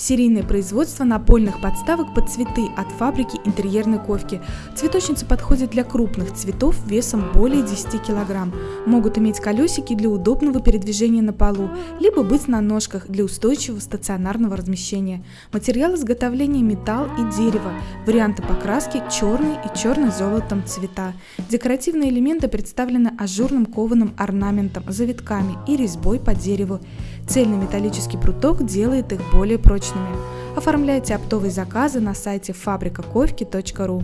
Серийное производство напольных подставок под цветы от фабрики интерьерной ковки. Цветочница подходит для крупных цветов весом более 10 кг. Могут иметь колесики для удобного передвижения на полу, либо быть на ножках для устойчивого стационарного размещения. Материал изготовления металл и дерево. Варианты покраски черный и черный золотом цвета. Декоративные элементы представлены ажурным кованым орнаментом, завитками и резьбой по дереву. Цельный металлический пруток делает их более прочными. Оформляйте оптовые заказы на сайте фабрикаковки.ру.